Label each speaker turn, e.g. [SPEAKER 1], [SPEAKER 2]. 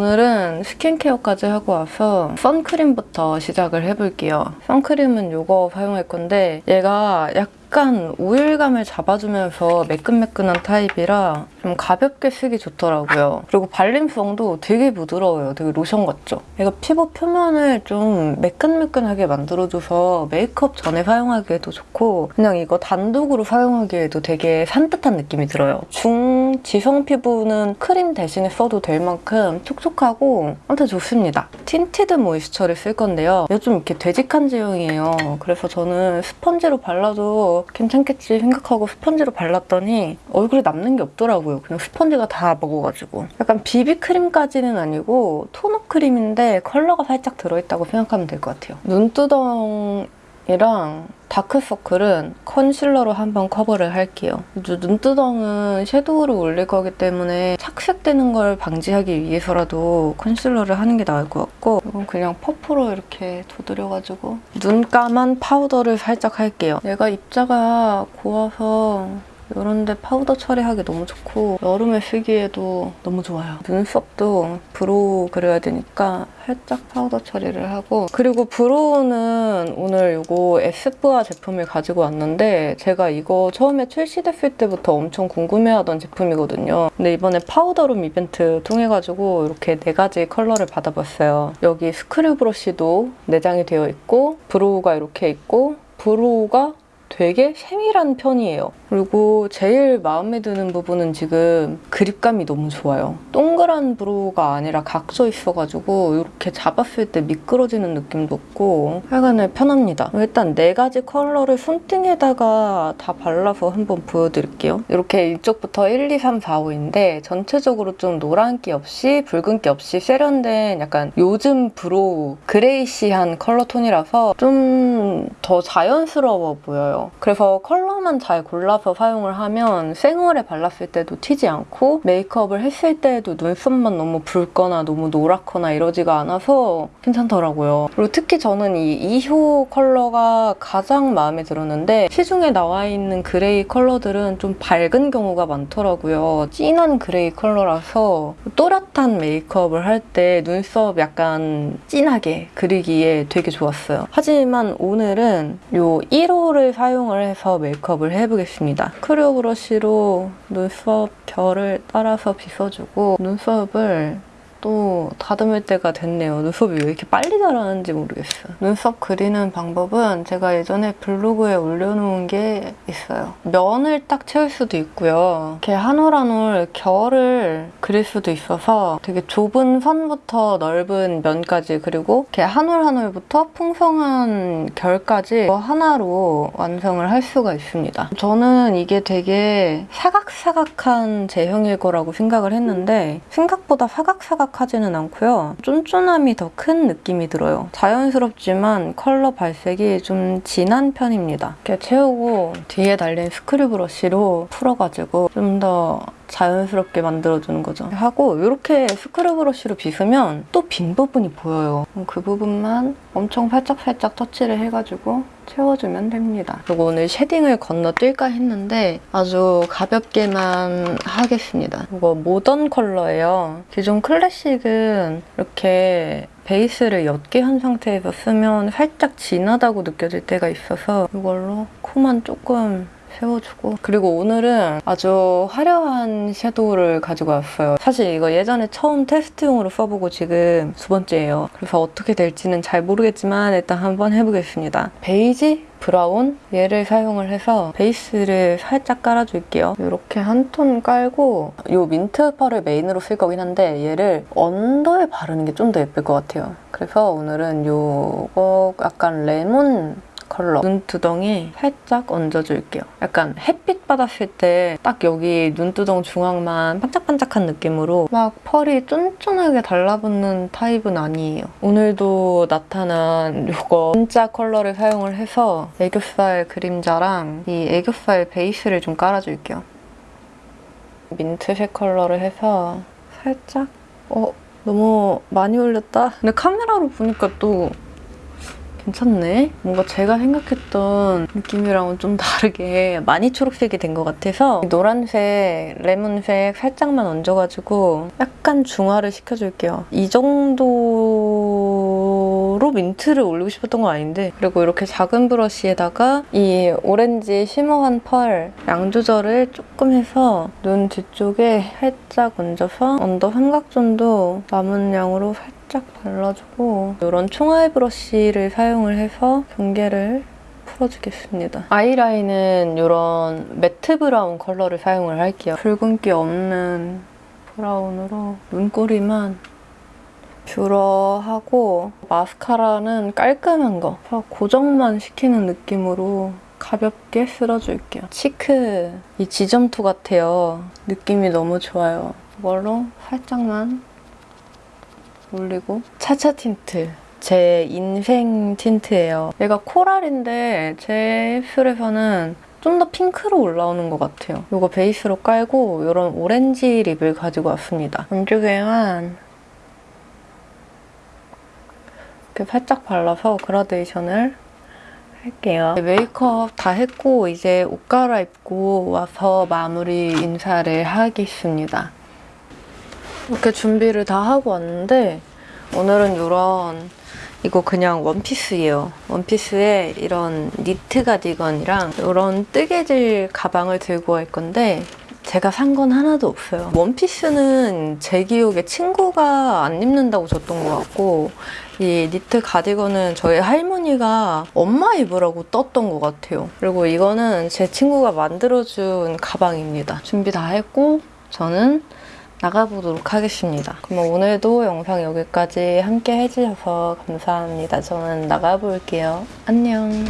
[SPEAKER 1] 일단 스킨케어까지 하고 와서 선크림부터 시작을 해볼게요. 선크림은 이거 사용할 건데 얘가 약간 오일감을 잡아주면서 매끈매끈한 타입이라 좀 가볍게 쓰기 좋더라고요. 그리고 발림성도 되게 부드러워요. 되게 로션 같죠? 얘가 피부 표면을 좀 매끈매끈하게 만들어줘서 메이크업 전에 사용하기에도 좋고 그냥 이거 단독으로 사용하기에도 되게 산뜻한 느낌이 들어요. 중지성 피부는 크림 대신에 써도 될 만큼 촉촉하고 아무튼 좋습니다. 틴티드 모이스처를 쓸 건데요. 얘가 좀 이렇게 되직한 제형이에요. 그래서 저는 스펀지로 발라도 괜찮겠지 생각하고 스펀지로 발랐더니 얼굴에 남는 게 없더라고요. 그냥 스펀지가 다 먹어가지고. 약간 비비크림까지는 아니고 톤업 크림인데 컬러가 살짝 들어있다고 생각하면 될 것 같아요. 눈두덩이랑 다크서클은 컨실러로 한번 커버를 할게요. 눈두덩은 섀도우를 올릴 거기 때문에 착색되는 걸 방지하기 위해서라도 컨실러를 하는 게 나을 것 같고 이건 그냥 퍼프로 이렇게 두드려가지고 눈가만 파우더를 살짝 할게요. 얘가 입자가 고와서 이런 데 파우더 처리하기 너무 좋고 여름에 쓰기에도 너무 좋아요. 눈썹도 브로우 그려야 되니까 살짝 파우더 처리를 하고 그리고 브로우는 오늘 이거 에스쁘아 제품을 가지고 왔는데 제가 이거 처음에 출시됐을 때부터 엄청 궁금해하던 제품이거든요. 근데 이번에 파우더룸 이벤트 통해가지고 이렇게 네 가지 컬러를 받아봤어요. 여기 스크류 브러쉬도 내장이 되어 있고 브로우가 이렇게 있고 브로우가 되게 세밀한 편이에요. 그리고 제일 마음에 드는 부분은 지금 그립감이 너무 좋아요. 동그란 브로우가 아니라 각져 있어가지고 이렇게 잡았을 때 미끄러지는 느낌도 없고 하여간에 편합니다. 일단 네 가지 컬러를 손등에다가 다 발라서 한번 보여드릴게요. 이렇게 이쪽부터 1, 2, 3, 4, 5인데 전체적으로 좀 노란기 없이 붉은기 없이 세련된 약간 요즘 브로우 그레이시한 컬러 톤이라서 좀 더 자연스러워 보여요. 그래서 컬러만 잘 골라서 사용을 하면 생얼에 발랐을 때도 튀지 않고 메이크업을 했을 때도 눈썹만 너무 붉거나 너무 노랗거나 이러지가 않아서 괜찮더라고요. 그리고 특히 저는 이 2호 컬러가 가장 마음에 들었는데 시중에 나와 있는 그레이 컬러들은 좀 밝은 경우가 많더라고요. 진한 그레이 컬러라서 또렷한 메이크업을 할 때 눈썹 약간 진하게 그리기에 되게 좋았어요. 하지만 오늘은 이 1호를 사용을 해서 메이크업을 해보겠습니다. 스크류 브러쉬로 눈썹 결을 따라서 빗어주고 눈썹을 또 다듬을 때가 됐네요. 눈썹이 왜 이렇게 빨리 자라는지 모르겠어요. 눈썹 그리는 방법은 제가 예전에 블로그에 올려놓은 게 있어요. 면을 딱 채울 수도 있고요. 이렇게 한 올 한 올 결을 그릴 수도 있어서 되게 좁은 선부터 넓은 면까지 그리고 이렇게 한 올 한 올부터 풍성한 결까지 하나로 완성을 할 수가 있습니다. 저는 이게 되게 사각사각한 제형일 거라고 생각을 했는데 생각보다 사각사각 촉촉하지는 않고요. 쫀쫀함이 더 큰 느낌이 들어요. 자연스럽지만 컬러 발색이 좀 진한 편입니다. 이렇게 채우고 뒤에 달린 스크류 브러쉬로 풀어가지고 좀더 자연스럽게 만들어주는 거죠. 하고 이렇게 스크류 브러쉬로 빗으면 또 빈 부분이 보여요. 그 부분만 엄청 살짝살짝 터치를 해가지고 채워주면 됩니다. 그리고 오늘 shading을 건너뛸까 했는데 아주 가볍게만 하겠습니다. 이거 모던 컬러예요. 기존 클래식은 이렇게 베이스를 옅게 한 상태에서 쓰면 살짝 진하다고 느껴질 때가 있어서 이걸로 코만 조금 세워주고 그리고 오늘은 아주 화려한 섀도우를 가지고 왔어요. 사실 이거 예전에 처음 테스트용으로 써보고 지금 두 번째예요. 그래서 어떻게 될지는 잘 모르겠지만 일단 한번 해보겠습니다. 베이지? 브라운 얘를 사용을 해서 베이스를 살짝 깔아줄게요. 이렇게 한 톤 깔고 이 민트 펄을 메인으로 쓸 거긴 한데 얘를 under에 바르는 게 좀 더 예쁠 것 같아요. 그래서 오늘은 이거 약간 레몬 컬러 눈두덩이 살짝 얹어줄게요. 약간 햇빛 받았을 때 딱 여기 눈두덩 중앙만 반짝반짝한 느낌으로 막 펄이 쫀쫀하게 달라붙는 타입은 아니에요. 오늘도 나타난 이거 진짜 컬러를 사용을 해서 애교살 그림자랑 이 애교살 베이스를 좀 깔아줄게요. 민트색 컬러를 해서 살짝 어? 너무 많이 올렸다? 근데 카메라로 보니까 또 괜찮네. 뭔가 제가 생각했던 느낌이랑은 좀 다르게 많이 초록색이 된 것 같아서 노란색, 레몬색 살짝만 얹어가지고 약간 중화를 시켜줄게요. 이 정도 로 민트를 올리고 싶었던 건 아닌데 그리고 이렇게 작은 브러쉬에다가 이 오렌지 shimmer한 펄 양 조절을 조금 해서 눈 뒤쪽에 살짝 얹어서 under 삼각존도 남은 양으로 살짝 발라주고 이런 총알 브러쉬를 사용을 해서 경계를 풀어주겠습니다. 아이라인은 이런 matte 브라운 컬러를 사용을 할게요. 붉은기 없는 브라운으로 눈꼬리만 뷰러하고 마스카라는 깔끔한 거 고정만 시키는 느낌으로 가볍게 쓸어줄게요. cheek 이 지점토 같아요. 느낌이 너무 좋아요. 이걸로 살짝만 올리고 차차 틴트 제 인생 틴트예요. 얘가 coral인데 제 입술에서는 좀 더 핑크로 올라오는 것 같아요. 이거 베이스로 깔고 이런 오렌지 lip을 가지고 왔습니다. 안쪽에만 이렇게 살짝 발라서 그라데이션을 할게요. 메이크업 다 했고 이제 옷 갈아입고 와서 마무리 인사를 하겠습니다. 이렇게 준비를 다 하고 왔는데 오늘은 이런 이거 그냥 원피스예요. 원피스에 이런 니트 가디건이랑 이런 뜨개질 가방을 들고 갈 건데 제가 산 건 하나도 없어요. 원피스는 제 기억에 친구가 안 입는다고 줬던 것 같고 이 니트 가디건은 저희 할머니가 엄마 입으라고 떴던 것 같아요. 그리고 이거는 제 친구가 만들어준 가방입니다. 준비 다 했고 저는 나가보도록 하겠습니다. 그럼 오늘도 영상 여기까지 함께 해주셔서 감사합니다. 저는 나가볼게요. 안녕.